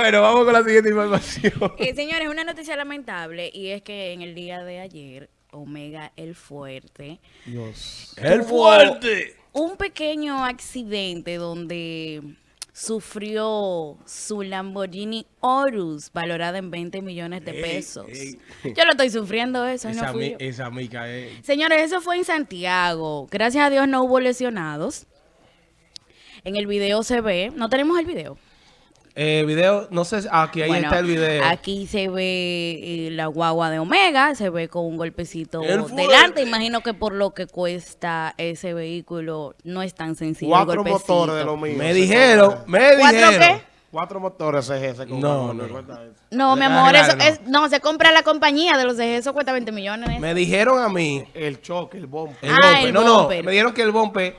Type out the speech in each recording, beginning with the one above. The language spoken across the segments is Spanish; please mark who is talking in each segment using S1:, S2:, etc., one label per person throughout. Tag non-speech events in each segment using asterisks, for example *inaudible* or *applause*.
S1: Bueno, vamos con la siguiente información.
S2: Eh, señores, una noticia lamentable y es que en el día de ayer, Omega el Fuerte
S3: Dios.
S1: ¡El fuerte!
S2: Un pequeño accidente donde sufrió su Lamborghini Horus, valorada en 20 millones de
S1: Ey,
S2: pesos.
S1: ey.
S2: Yo lo estoy sufriendo eso, y no
S1: Esa,
S2: fui
S1: mi-
S2: yo.
S1: esa mica es...
S2: Señores, eso fue en Santiago. Gracias a Dios no hubo lesionados. En el video se ve, no tenemos el video.
S1: Eh, video, no sé, aquí ahí
S2: Bueno,
S1: está el video.
S2: Aquí se ve eh, la guagua de Omega, se ve con un golpecito
S1: El
S2: delante. Imagino que por lo que cuesta ese vehículo no es tan sencillo. el
S3: Cuatro
S2: golpecito.
S3: motores de lo mío.
S1: me dijeron, me
S2: ¿Cuatro
S1: dijeron.
S2: qué?
S3: Cuatro motores CG
S1: No,
S3: ¿me
S1: no.
S2: No, mi amor, eso es, no, se compra la compañía de los de eso cuesta 20 millones.
S1: Me dijeron a mí,
S3: El choque, el bombo.
S1: el
S2: Ah,
S1: bumper.
S2: el
S1: no, no, me dijeron que el bumper,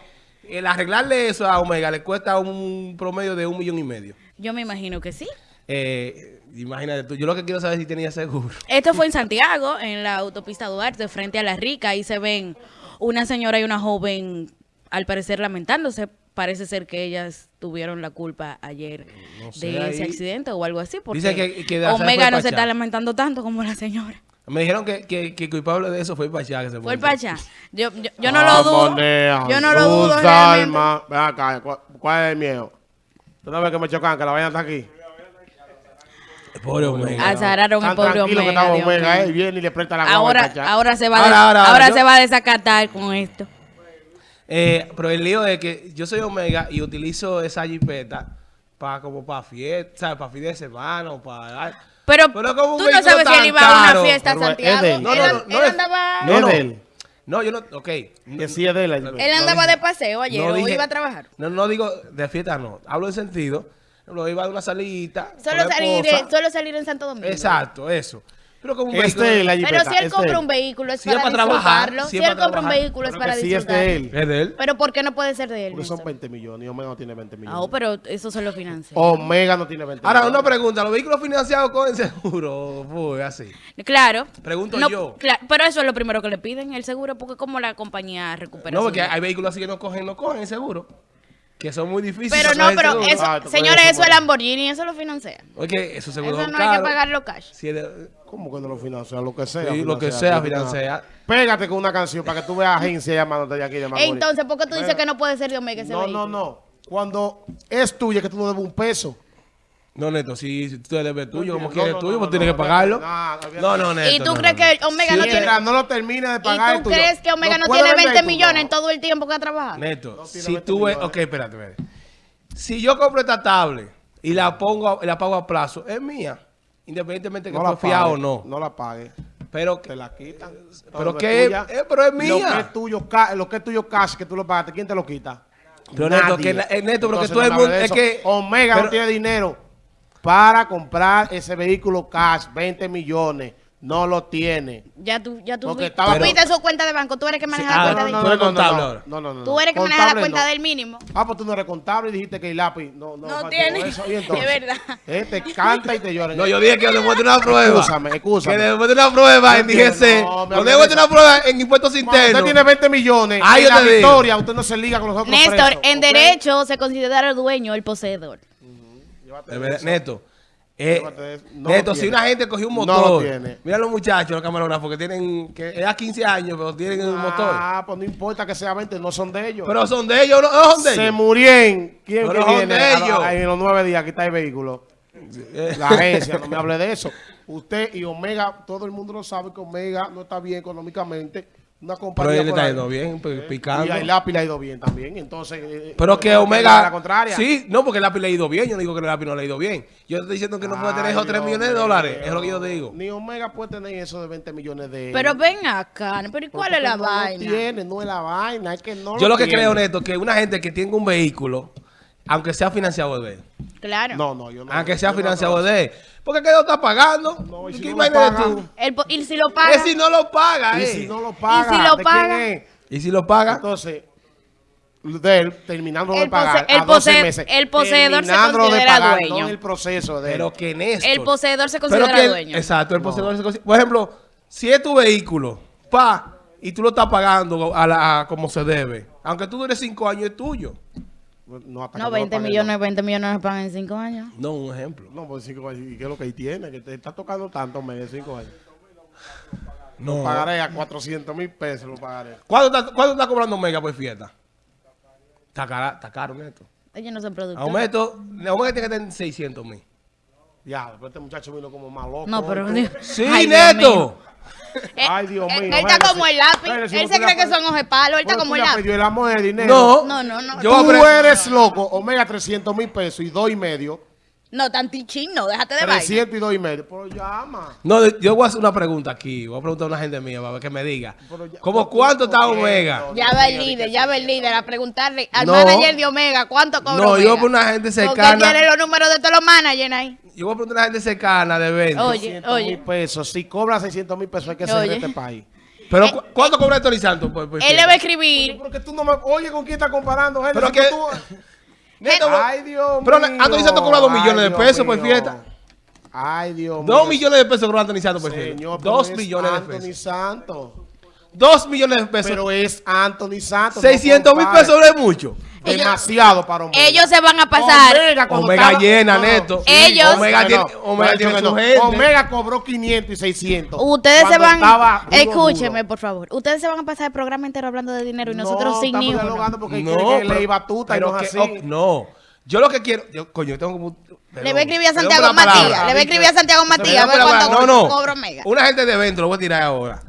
S1: el arreglarle eso a Omega le cuesta un promedio de un millón y medio.
S2: Yo me imagino que sí.
S1: Eh, imagínate tú, yo lo que quiero saber es si tenía seguro. *laughs*
S2: Esto fue en Santiago, en la autopista Duarte, frente a La Rica. Ahí se ven una señora y una joven, al parecer lamentándose. Parece ser que ellas tuvieron la culpa ayer
S1: No sé,
S2: de ese
S1: ahí-
S2: accidente o algo así. Porque
S1: Dice que- que
S2: Omega no se está lamentando tanto como la señora.
S1: Me dijeron que, que, que el culpable de eso fue el Pachá. Que se
S2: Fue el. Pacha. Yo, yo, yo no lo dudo. Yo no lo dudo.
S3: Ven acá, ¿cuál, cuál es el miedo? ¿Tú no ves que me chocan, que la vaina está aquí?
S1: Pobre Omega.
S2: Azararon el
S3: Tan
S2: pobre
S3: que
S2: Omega.
S3: estaba
S2: Dios
S3: Omega,
S2: mío.
S3: él viene y le presta la guagua
S2: Ahora,
S3: al Pachá.
S2: ahora se va, a
S1: Ahora, ahora,
S2: ahora
S1: ahora,
S2: se va a desacatar con esto.
S1: Eh, pero el lío es que yo soy Omega y utilizo esa jipeta para como para fiesta, para fin de semana o para...
S2: Pero,
S1: Pero
S2: tú no sabes si él iba a una fiesta a Santiago.
S3: de
S1: No, no, no, no
S2: él
S1: es-
S2: andaba,
S3: No,
S1: No, no.
S3: es de él.
S1: No, yo no... Ok.
S3: Que sí es de él.
S2: él andaba de paseo ayer
S1: No
S2: o iba a trabajar.
S1: No, no digo de fiesta, no. Hablo en sentido. Lo iba a una salita.
S2: Solo salir, solo salir en Santo Domingo.
S1: Exacto, eso. Pero como un
S3: Este
S1: vehículo-
S3: es la
S2: Pero si él
S3: este
S2: compra un vehículo es
S1: Si
S2: para
S1: para trabajar,
S2: disfrutarlo.
S1: si
S2: él
S1: para
S2: compra un vehículo es
S3: Pero
S2: para
S3: que sí es
S2: disfrutarlo.
S3: de él.
S1: Es de él.
S2: Pero ¿por qué no puede ser de él?
S3: Porque son
S2: Néstor?
S3: 20 millones y Omega no tiene 20
S2: Ah,
S3: millones.
S2: oh, pero eso se lo financia.
S3: Omega no tiene 20
S1: Ahora,
S3: millones.
S1: una pregunta. ¿Los vehículos financiados con seguro? Fue así.
S2: Claro.
S1: Pregunto
S2: No,
S1: yo.
S2: pero eso es lo primero que le piden, el seguro, porque como la compañía recupera
S1: No, porque hay vehículos así que no cogen, no cogen el seguro. Que son muy difíciles.
S2: Pero no, pero
S1: seguro.
S2: eso,
S3: Ah,
S2: señores, eso es. Lamborghini, eso lo financia.
S1: Oye, esos seguros
S2: Eso no hay que pagarlo cash.
S1: Si es de-
S3: ¿Cómo que no lo financia? Lo que sea.
S1: Sí, lo que sea, financia.
S3: Pégate con una canción para que tú veas agencia llamándote de aquí de Macorís.
S2: Entonces, ¿por qué tú dices que no puede ser de Omega ese
S3: No,
S2: vehículo?
S3: no, no. Cuando es tuya que tú no debes un peso.
S1: No, Neto, si, si tú debes tuyo, como quieres
S3: no,
S1: tuyo, pues
S3: no,
S1: tienes
S3: no,
S1: que pagarlo.
S3: no, no,
S1: Neto.
S2: ¿Y tú crees
S1: no,
S2: que. Omega no tiene...
S3: no lo termine de pagar
S2: ¿Y tú
S3: tuyo.
S2: crees que Omega no, tiene
S3: vender
S2: 20
S3: tú,
S2: millones en todo el tiempo que ha trabajado?
S1: Neto, si
S3: 20
S1: tú ves, ok, espérate, espérate. Si yo compro esta tablet y la pongo, la pago a plazo, es mía, independientemente que
S3: No
S1: fiado o no.
S3: No la pagues.
S1: Pero,
S3: Te la quitan.
S1: pero que, eh, pero es
S3: Lo que
S1: mía.
S3: es tuyo, ca- lo que es tuyo cash, que tú lo pagaste, ¿quién te lo quita?
S1: Pero Neto, que eh, Neto, pero que todo el mundo-
S3: de
S1: es que-
S3: Omega no tiene dinero para comprar ese vehículo cash, 20 millones. No lo tiene.
S2: Ya tú, ya tú,
S3: Porque estaba-
S2: tú viste su cuenta de banco, tú eres que maneja
S1: ah,
S2: la cuenta
S1: no,
S2: de
S1: no, contable ahora.
S3: No, no, no.
S2: Tú eres que maneja la cuenta
S3: no.
S2: del mínimo.
S3: Ah, pues tú no eres contable y dijiste que el lápiz no, no,
S2: No tiene.
S3: eso. Y *laughs* entonces,
S2: Es verdad.
S3: eh, te canta y te llora.
S1: No, yo dije que después de una prueba.
S3: Excúsame, excúsame.
S1: Que después de una prueba
S3: No
S1: en DGC.
S3: no,
S1: después
S3: de
S1: una prueba en impuestos internos.
S3: usted tiene 20 millones
S1: Ah, yo
S3: la victoria, usted no se liga con los otros
S2: Néstor,
S3: presos,
S2: en derecho se considera el dueño el poseedor.
S3: Llévate.
S1: Neto. eh.
S3: No
S1: Neto, si una gente cogió un
S3: No lo
S1: motor.
S3: tiene.
S1: mira los muchachos, los camarógrafos que tienen, que es a 15 años, pero tienen un motor.
S3: Ah, pues no importa que sea 20, no son de ellos.
S1: Pero son de ellos, no, no son de
S3: se
S1: ellos.
S3: murieron. ¿Quién
S1: Pero
S3: que
S1: son
S3: viene
S1: de
S3: a- a-
S1: ellos.
S3: en los nueve días? Aquí está el vehículo.
S1: Eh,
S3: La agencia, *laughs* no me hable de eso. Usted y Omega, todo el mundo lo sabe que Omega no está bien económicamente. Una
S1: Pero
S3: compañía
S1: él le
S3: ahí.
S1: yendo bien,
S3: Y
S1: picando.
S3: a Lápiz le ha ido bien también. Entonces, eh,
S1: Pero que Omega.
S3: La contraria.
S1: Sí, no, porque el lápiz le ha ido bien. Yo no digo que el lápiz no le ha ido bien. Yo estoy diciendo que no puede tener esos 3
S3: Dios
S1: millones de dólares. Es lo que yo digo.
S3: Ni Omega puede tener eso de 20 millones de
S2: Pero ven acá, pero ¿y cuál
S3: Porque
S2: es la
S3: no
S2: vaina?
S3: Lo tiene, no es la vaina, es que no
S1: Yo lo que
S3: tiene.
S1: creo, Neto, que una gente que tenga un vehículo, aunque sea financiado de él,
S2: Claro.
S3: No, no, yo no.
S1: aunque sea financiado de él, porque que lo está pagando.
S3: No, y si
S1: ¿Qué
S3: no lo paga?
S1: tú?
S2: El y si lo paga,
S1: Es si no lo paga,
S3: Y
S1: eh.
S3: si no lo paga.
S1: ¿Y si lo paga?
S3: Entonces, de él, terminando de pagar
S2: pose- el
S3: a 12
S2: pose-
S3: meses.
S2: el poseedor se
S3: terminándolo de
S2: considera
S3: pagar,
S2: dueño.
S3: No el proceso de.
S1: Pero que Néstor.
S2: el poseedor se
S1: Pero
S2: considera
S1: que
S2: dueño.
S1: Exacto, el poseedor se considera. Por ejemplo, si es tu vehículo, pa, y tú lo estás pagando a la, a como se debe, aunque tú dures 5 años, es tuyo.
S3: No, hasta
S2: No,
S3: lo
S2: 20
S3: pague,
S2: millones, 20 millones no pagan en 5 años.
S1: No, un ejemplo.
S3: No, no por cinco años. ¿Y qué es lo que ahí tiene? Que te está tocando tanto, me de cinco años.
S1: No.
S3: Pagaré a 400 mil pesos, lo pagaré.
S1: ¿Cuánto está, cuánto está cobrando Omega por fiesta? Está, cara, está caro, Neto.
S2: Ellos no son productores.
S1: Aumento, Omega tiene que tener 600 mil.
S3: Ya, después este muchacho vino como más loco.
S2: No, pero...
S3: ¿no? *laughs*
S1: Sí,
S2: Ay,
S1: Neto.
S2: mío.
S3: Ay, Dios
S2: Eh,
S3: mío.
S2: Él está
S3: Mira,
S2: como el lápiz. Él
S3: no
S2: se cree que son ojos de palo. Él está como el lápiz.
S3: pedido el amor de dinero.
S1: No.
S2: No, no, no.
S1: Yo
S3: Tú eres loco. Omega 300 mil pesos y dos y medio.
S2: No, tantichín, no. Déjate de vaina.
S3: 300 y dos y medio. Pero llama.
S1: No, yo voy a hacer una pregunta aquí. Voy a preguntar a una gente mía para ver que me diga.
S3: Ya-
S1: ¿Cómo cuánto está Omega?
S2: Ya va el líder, ya va el líder a preguntarle al
S1: No.
S2: manager de Omega cuánto cobra
S1: No, yo
S2: Omega.
S1: por una gente
S2: Porque
S1: cercana.
S2: tiene los números de todos los managers ahí.
S1: Yo voy a preguntar a una gente cercana de eventos.
S2: Oye,
S3: 600 mil
S2: oye.
S3: pesos. Si cobra 600 mil pesos hay que ser
S2: Oye.
S3: de este país.
S1: Pero ¿cu- ¿cuánto cobra Tony Santos por, por
S2: Él le va a escribir.
S3: Porque tú no me... Oye, ¿con quién estás comparando, gente?
S1: Pero que-
S3: tú-
S1: Neto,
S3: Ay, Dios
S1: Pero
S3: mío.
S1: Anthony Santos cobra dos
S3: Ay,
S1: millones de pesos por fiesta.
S3: Ay, Dios mío.
S1: Dos millones de pesos cobra Anthony Santos por fiesta.
S3: pero
S1: Dos
S3: es
S1: millones de
S3: Anthony
S1: pesos.
S3: Santos.
S1: Dos millones de pesos.
S3: Pero es Anthony Santos.
S1: 600 mil pesos no es mucho.
S3: Demasiado para Omega.
S2: Ellos se van a pasar.
S3: Omega, cuando
S1: Omega
S3: estaba-
S1: llena,
S3: No.
S1: Neto.
S2: Ellos-
S1: Omega
S3: No,
S1: tiene,
S3: no,
S1: Omega
S3: no,
S1: tiene
S3: no,
S1: su
S3: no.
S1: gente.
S3: Omega cobró 500 y 600.
S2: Ustedes se van.
S3: duro,
S2: Escúcheme,
S3: duro.
S2: por favor. Ustedes se van a pasar el programa entero hablando de dinero y
S3: No,
S2: nosotros sin ni uno.
S3: dialogando porque
S1: No,
S3: que
S1: pero-
S3: ley batuta y
S1: pero
S3: no es así.
S1: ok, no. Yo lo que quiero, yo, coño, yo tengo como...
S2: Le voy a escribir a Santiago. Matías. Le voy a escribir a Santiago Matías a ver cuánto
S1: no, no.
S2: Omega.
S1: Una gente de evento, lo voy a tirar ahora.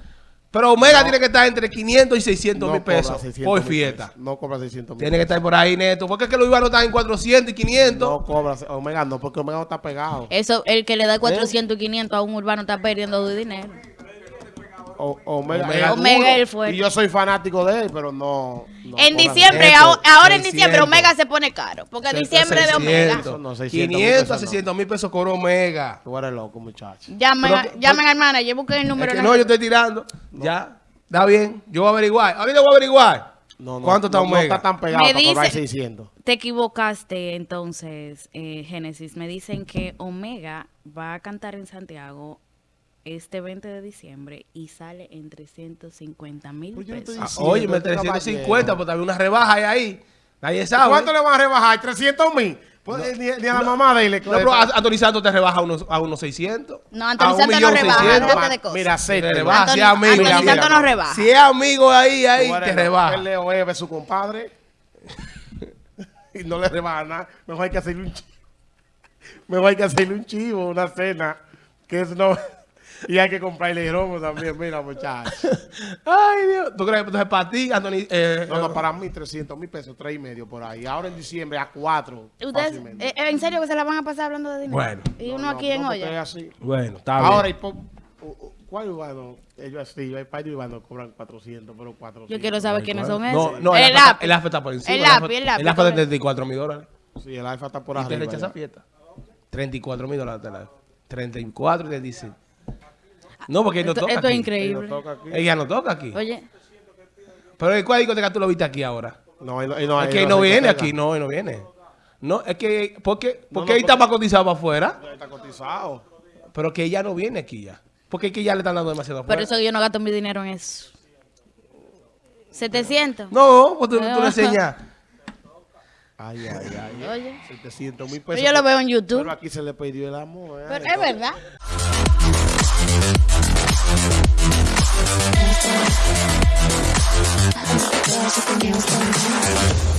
S1: Pero Omega tiene que estar entre 500 y 600 mil
S3: cobra
S1: pesos
S3: 600
S1: por
S3: mil
S1: fiesta.
S3: pesos. No cobra 600 mil.
S1: Tiene que estar por ahí, Neto. Porque es que los urbanos están en 400 y 500.
S3: No cobra. Omega no, porque Omega no está pegado.
S2: Eso, el que le
S3: ¿Eh?
S2: da 400 y 500 a un urbano está perdiendo su dinero.
S3: O- Omega,
S1: Omega-
S3: es
S2: Omega
S3: duro.
S2: es el fuerte.
S3: Y yo soy fanático de él, pero no. no
S2: en diciembre, ahora, ahora en diciembre
S1: 600.
S2: Omega se pone caro. Porque diciembre de Omega.
S1: 600,
S3: No, 600 mil
S1: 500 a
S3: pesos no.
S1: 600 mil pesos cobra Omega.
S3: Tú eres loco, muchacho.
S2: Llamen,
S1: Pero
S2: a-
S1: que-
S2: llamen al manager, busquen el
S1: Es
S2: número.
S1: que
S2: en
S1: no, yo estoy tirando. Ya. Está bien. Yo voy a averiguar. Ahorita voy a averiguar.
S3: No, no,
S1: ¿Cuánto está
S3: no, no
S1: Omega?
S3: está tan pegado
S2: Me dice-
S3: 600.
S2: Te equivocaste entonces, eh, Génesis. Me dicen que Omega va a cantar en Santiago este 20 de diciembre y sale en 350 mil
S3: Pues no
S2: pesos.
S1: Ah, Oye,
S3: este
S1: 350,
S3: caballero.
S1: pues también una rebaja hay ahí. Nadie sabe.
S3: ¿Cuánto le van a rebajar? ¿300 mil? Pues, eh, ni, ni a la mamá de él
S1: No, pero Anthony Santos te rebaja a unos, a unos 600.
S2: No, Anthony Santos no rebaja,
S1: 600.
S2: déjate de cosas.
S3: Mira,
S1: Te
S3: acéptelo.
S1: rebaja,
S2: Anthony-
S1: si es amigo.
S2: Anthony
S1: mira,
S2: Santos
S1: mira.
S2: no rebaja.
S1: Si es amigo ahí, ahí te rebaja.
S3: Él le oye a su compadre *laughs* y no le rebaja nada. Mejor hay que hacerle un chivo. *laughs* Mejor hay que hacerle un chivo, una cena. Que es no... Y hay que comprarle romo también, mira, muchachos.
S1: Ay, Dios. ¿Tú crees que entonces para ti, Anthony? eh,
S3: No, no, para mí 300 mil pesos, 3 y medio por ahí. Ahora en diciembre a 4.
S2: ¿Ustedes, eh, en serio que se la van a pasar hablando de dinero?
S1: Bueno.
S2: Y uno aquí en olla.
S3: Así.
S1: Bueno, está bien.
S3: Ahora, y u- u- ¿cuál urbano? Ellos así, hay par de urbanos cobran 400, pero 400.
S2: Yo quiero saber quiénes son
S1: no,
S2: esos.
S1: no,
S2: el
S1: el
S2: lápiz.
S1: el está por encima.
S2: El lápiz, el lápiz.
S1: El AFA de
S2: ¿cómo es?
S1: 34 mil dólares.
S3: Sí, el alfa está por
S1: Y te
S3: arriba.
S1: rechaza
S3: ya.
S1: fiesta. 34 mil dólares te la 34 y te dice. No, porque él no
S2: Esto,
S1: toca
S2: esto es
S1: aquí.
S2: increíble.
S3: Él no toca aquí.
S1: Ella no toca aquí.
S2: Oye,
S1: Pero ¿en ¿cuál discoteca tú lo viste aquí ahora?
S3: No, él no, él no,
S1: es que él
S3: no
S1: viene aquí, no, él no viene. No, es que, ¿por qué,
S3: No,
S1: porque
S3: no,
S1: él está
S3: porque-
S1: más cotizado para afuera?
S3: Está cotizado.
S1: Pero que ella no viene aquí ya. Porque es que ya le están dando demasiado
S2: por
S1: afuera.
S2: eso yo no gasto mi dinero en eso. 700.
S1: No, pues tú, tú le enseñas.
S3: Ay, ay, ay.
S2: Oye.
S3: 700 mil
S2: Pero
S3: pesos.
S2: yo lo veo en YouTube.
S3: Pero aquí se le pidió el amor. ¿eh?
S2: Pero es verdad. There's something else going on.